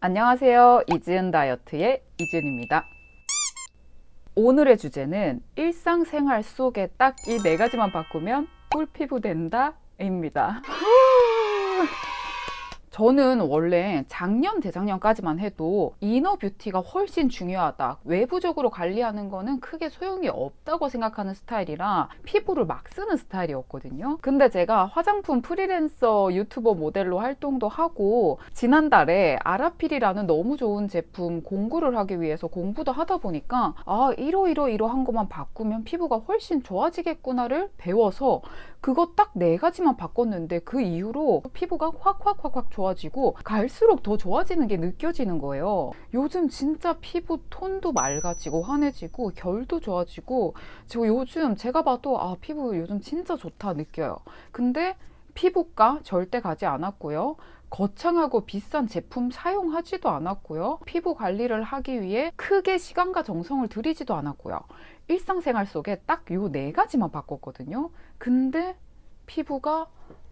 안녕하세요. 이지은 다이어트의 이지은입니다. 오늘의 주제는 일상생활 속에 딱 이 네 가지만 바꾸면 꿀피부 된다 입니다. 저는 원래 작년, 재작년까지만 해도 inner beauty가 훨씬 중요하다. 외부적으로 관리하는 거는 크게 소용이 없다고 생각하는 스타일이라 피부를 막 쓰는 스타일이었거든요. 근데 제가 화장품 프리랜서 유튜버 모델로 활동도 하고 지난달에 아라필이라는 너무 좋은 제품 공구를 하기 위해서 공부도 하다 보니까 아, 이러이러 이러한 것만 바꾸면 피부가 훨씬 좋아지겠구나를 배워서 그거 딱 네 가지만 바꿨는데 그 이후로 피부가 확확확확 좋아지고 갈수록 더 좋아지는 게 느껴지는 거예요. 요즘 진짜 피부 톤도 맑아지고 환해지고 결도 좋아지고 저 요즘 제가 봐도 아 피부 요즘 진짜 좋다 느껴요. 근데 피부과 절대 가지 않았고요. 거창하고 비싼 제품 사용하지도 않았고요. 피부 관리를 하기 위해 크게 시간과 정성을 들이지도 않았고요. 일상생활 속에 딱 요 네 가지만 바꿨거든요. 근데 피부가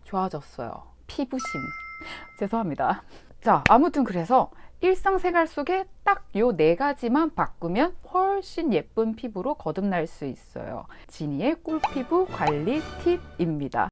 좋아졌어요. 피부심. 죄송합니다. 자, 아무튼 그래서 일상생활 속에 딱 요 네 가지만 바꾸면 훨씬 예쁜 피부로 거듭날 수 있어요. 지니의 꿀피부 관리 팁입니다.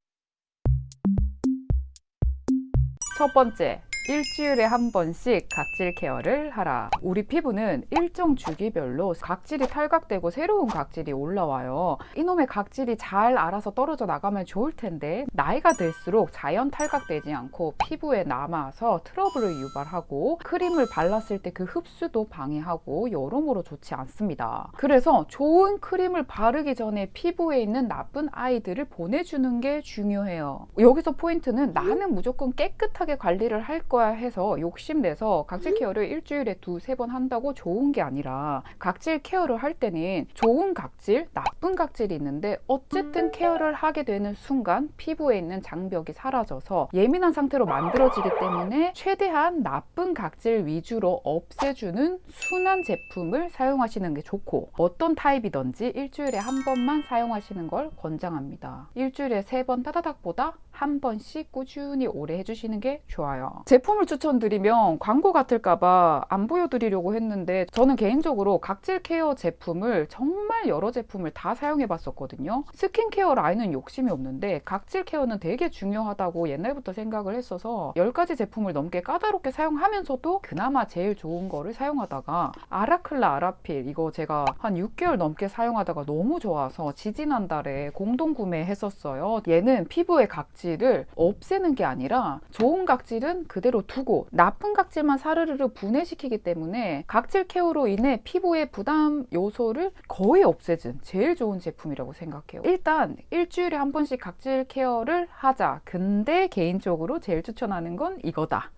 첫 번째, 일주일에 한 번씩 각질 케어를 하라. 우리 피부는 일정 주기별로 각질이 탈각되고 새로운 각질이 올라와요. 이놈의 각질이 잘 알아서 떨어져 나가면 좋을 텐데 나이가 들수록 자연 탈각되지 않고 피부에 남아서 트러블을 유발하고 크림을 발랐을 때 그 흡수도 방해하고 여러모로 좋지 않습니다. 그래서 좋은 크림을 바르기 전에 피부에 있는 나쁜 아이들을 보내주는 게 중요해요. 여기서 포인트는 나는 무조건 깨끗하게 관리를 할 거야 해서 욕심내서 각질 care를 일주일에 두세 번 한다고 좋은 게 아니라 각질 care를 할 때는 좋은 각질, 나쁜 각질이 있는데 어쨌든 care를 하게 되는 순간 피부에 있는 장벽이 사라져서 예민한 상태로 만들어지기 때문에 최대한 나쁜 각질 위주로 없애주는 순한 제품을 사용하시는 게 좋고 어떤 타입이든지 일주일에 한 번만 사용하시는 걸 권장합니다. 일주일에 세 번 따다닥보다 한 번씩 꾸준히 오래 해주시는 게 좋아요. 제품을 추천드리면 광고 같을까봐 안 보여드리려고 했는데 저는 개인적으로 각질 케어 제품을 정말 여러 제품을 다 사용해 봤었거든요. 스킨케어 라인은 욕심이 없는데 각질 케어는 되게 중요하다고 옛날부터 생각을 했어서 10가지 제품을 넘게 까다롭게 사용하면서도 그나마 제일 좋은 거를 사용하다가 아라클라 아라필 이거 제가 한 6개월 넘게 사용하다가 너무 좋아서 지지난 달에 공동 구매했었어요. 얘는 피부의 각질 을 없애는 게 아니라 좋은 각질은 그대로 두고 나쁜 각질만 사르르르 분해시키기 때문에 각질 케어로 인해 피부의 부담 요소를 거의 없애준 제일 좋은 제품이라고 생각해요. 일단 일주일에 한 번씩 각질 케어를 하자. 근데 개인적으로 제일 추천하는 건 이거다.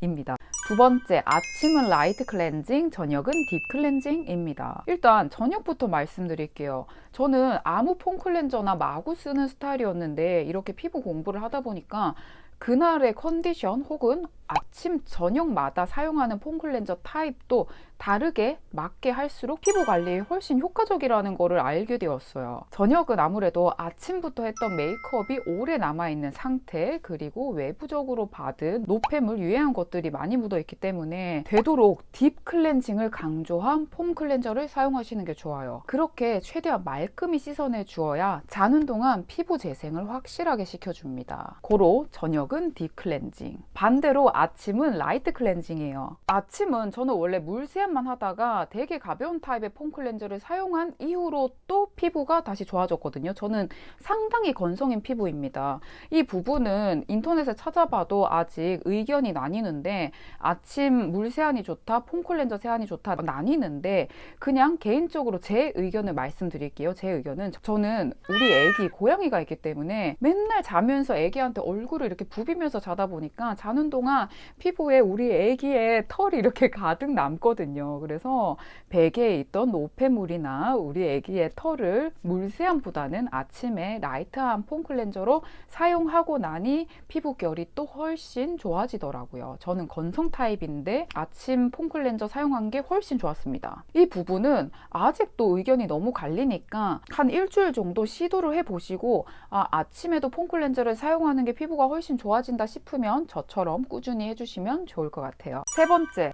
입니다. 두 번째, 아침은 light 클렌징, 저녁은 deep 클렌징입니다. 일단 저녁부터 말씀드릴게요. 저는 아무 폼 클렌저나 마구 쓰는 스타일이었는데 이렇게 피부 공부를 하다 보니까 그날의 컨디션 혹은 아침, 저녁마다 사용하는 폼 클렌저 타입도 다르게 맞게 할수록 피부 관리에 훨씬 효과적이라는 것을 알게 되었어요. 저녁은 아무래도 아침부터 했던 메이크업이 오래 남아있는 상태 그리고 외부적으로 받은 노폐물, 유해한 것들이 많이 묻어있기 때문에 되도록 deep 클렌징을 강조한 폼 클렌저를 사용하시는 게 좋아요. 그렇게 최대한 말끔히 씻어내 주어야 자는 동안 피부 재생을 확실하게 시켜줍니다. 고로 저녁은 deep 클렌징 반대로 아침은 light 클렌징이에요. 아침은 저는 원래 물세안 만 하다가 되게 가벼운 타입의 폼 클렌저를 사용한 이후로 또 피부가 다시 좋아졌거든요. 저는 상당히 건성인 피부입니다. 이 부분은 인터넷에 찾아봐도 아직 의견이 나뉘는데 아침 물 세안이 좋다, 폼 클렌저 세안이 좋다 나뉘는데 그냥 개인적으로 제 의견을 말씀드릴게요. 제 의견은 저는 우리 애기 고양이가 있기 때문에 맨날 자면서 애기한테 얼굴을 이렇게 부비면서 자다 보니까 자는 동안 피부에 우리 애기의 털이 이렇게 가득 남거든요. 그래서 베개에 있던 노폐물이나 우리 애기의 털을 물세안보다는 아침에 light한 폼 클렌저로 사용하고 나니 피부결이 또 훨씬 좋아지더라고요. 저는 건성 타입인데 아침 폼 클렌저 사용한 게 훨씬 좋았습니다. 이 부분은 아직도 의견이 너무 갈리니까 한 일주일 정도 시도를 해보시고 아, 아침에도 폼 클렌저를 사용하는 게 피부가 훨씬 좋아진다 싶으면 저처럼 꾸준히 해주시면 좋을 것 같아요. 세 번째,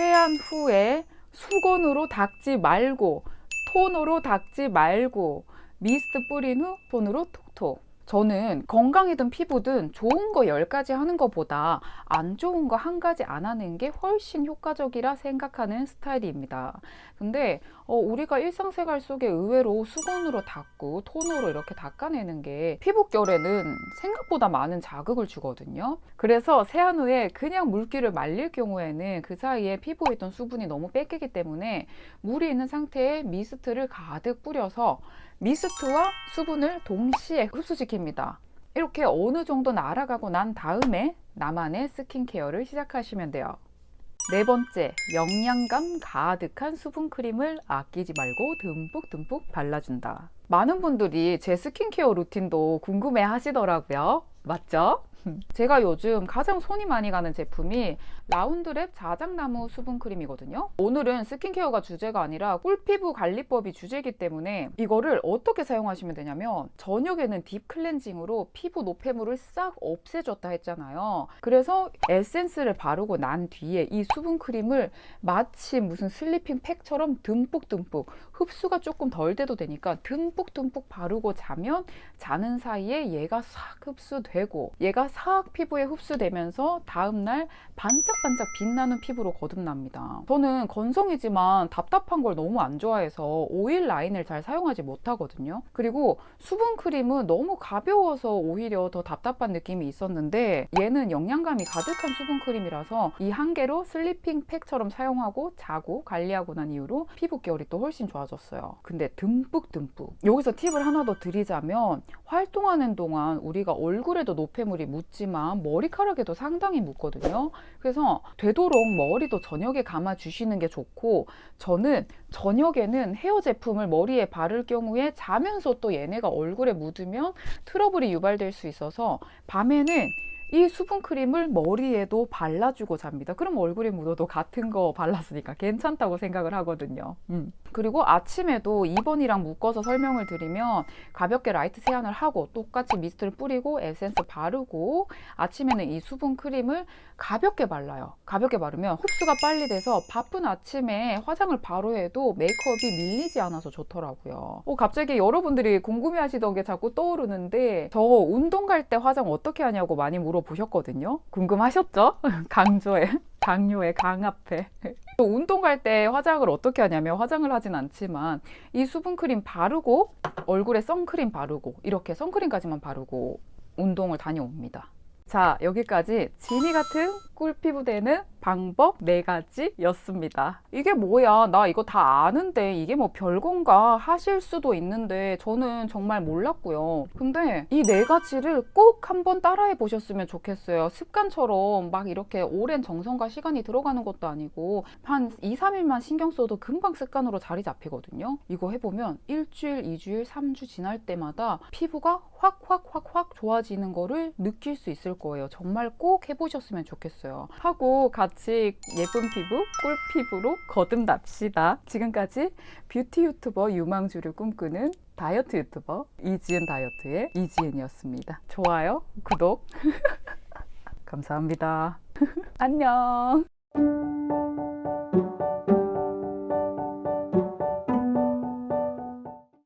세안 후에 수건으로 닦지 말고 손으로 닦지 말고 미스트 뿌린 후 손으로 톡톡 저는 건강이든 피부든 좋은 거 10가지 하는 것보다 안 좋은 거 한 가지 안 하는 게 훨씬 효과적이라 생각하는 스타일입니다. 근데 어, 우리가 일상생활 속에 의외로 수건으로 닦고 톤으로 이렇게 닦아내는 게 피부결에는 생각보다 많은 자극을 주거든요. 그래서 세안 후에 그냥 물기를 말릴 경우에는 그 사이에 피부에 있던 수분이 너무 뺏기기 때문에 물이 있는 상태에 미스트를 가득 뿌려서 미스트와 수분을 동시에 흡수시킵니다. 이렇게 어느 정도는 알아가고 난 다음에 나만의 스킨케어를 시작하시면 돼요. 네 번째, 영양감 가득한 수분 크림을 아끼지 말고 듬뿍듬뿍 발라준다. 많은 분들이 제 스킨케어 루틴도 궁금해 하시더라고요. 맞죠? 제가 요즘 가장 손이 많이 가는 제품이 라운드랩 자작나무 수분크림이거든요. 오늘은 스킨케어가 주제가 아니라 꿀피부 관리법이 주제이기 때문에 이거를 어떻게 사용하시면 되냐면 저녁에는 deep 클렌징으로 피부 노폐물을 싹 없애줬다 했잖아요. 그래서 에센스를 바르고 난 뒤에 이 수분크림을 마치 무슨 sleeping 팩처럼 듬뿍듬뿍 흡수가 조금 덜 돼도 되니까 듬뿍듬뿍 바르고 자면 자는 사이에 얘가 싹 흡수되고 얘가 싹 피부에 흡수되면서 다음날 반짝반짝 빛나는 피부로 거듭납니다. 저는 건성이지만 답답한 걸 너무 안 좋아해서 오일 라인을 잘 사용하지 못하거든요. 그리고 수분 크림은 너무 가벼워서 오히려 더 답답한 느낌이 있었는데 얘는 영양감이 가득한 수분 크림이라서 이 한 개로 sleeping 팩처럼 사용하고 자고 관리하고 난 이후로 피부 결이 또 훨씬 좋아졌어요. 근데 듬뿍듬뿍 여기서 팁을 하나 더 드리자면 활동하는 동안 우리가 얼굴에도 노폐물이 묻지만 머리카락에도 상당히 묻거든요. 그래서 되도록 머리도 저녁에 감아 주시는 게 좋고 저는 저녁에는 헤어 제품을 머리에 바를 경우에 자면서 또 얘네가 얼굴에 묻으면 트러블이 유발될 수 있어서 밤에는 이 수분크림을 머리에도 발라주고 잡니다. 그럼 얼굴에 묻어도 같은 거 발랐으니까 괜찮다고 생각을 하거든요. 음. 그리고 아침에도 2번이랑 묶어서 설명을 드리면 가볍게 light 세안을 하고 똑같이 미스트를 뿌리고 에센스 바르고 아침에는 이 수분 크림을 가볍게 발라요. 가볍게 바르면 흡수가 빨리 돼서 바쁜 아침에 화장을 바로 해도 메이크업이 밀리지 않아서 좋더라고요. 어, 갑자기 여러분들이 궁금해 하시던 게 자꾸 떠오르는데 저 운동 갈 때 화장 어떻게 하냐고 많이 물어보셨거든요. 궁금하셨죠? 강조해. 강요의 강 앞에 또 운동 갈 때 화장을 어떻게 하냐면 화장을 하진 않지만 이 수분크림 바르고 얼굴에 선크림 바르고 이렇게 선크림까지만 바르고 운동을 다녀옵니다. 자 여기까지 지니 같은 꿀피부 되는 방법 네 가지였습니다. 이게 뭐야? 나 이거 다 아는데 이게 뭐 별건가 하실 수도 있는데 저는 정말 몰랐고요. 근데 이 네 가지를 꼭 한번 따라해 보셨으면 좋겠어요. 습관처럼 막 이렇게 오랜 정성과 시간이 들어가는 것도 아니고 한 2, 3일만 신경 써도 금방 습관으로 자리 잡히거든요. 이거 해보면 일주일, 2주일, 3주 지날 때마다 피부가 확확확확 좋아지는 거를 느낄 수 있을 거예요. 정말 꼭 해보셨으면 좋겠어요. 하고 같이 예쁜 피부, 꿀 피부로 거듭납시다. 지금까지 뷰티 유튜버 유망주를 꿈꾸는 다이어트 유튜버 이지은 다이어트의 이지은이었습니다. 좋아요, 구독 감사합니다. 안녕.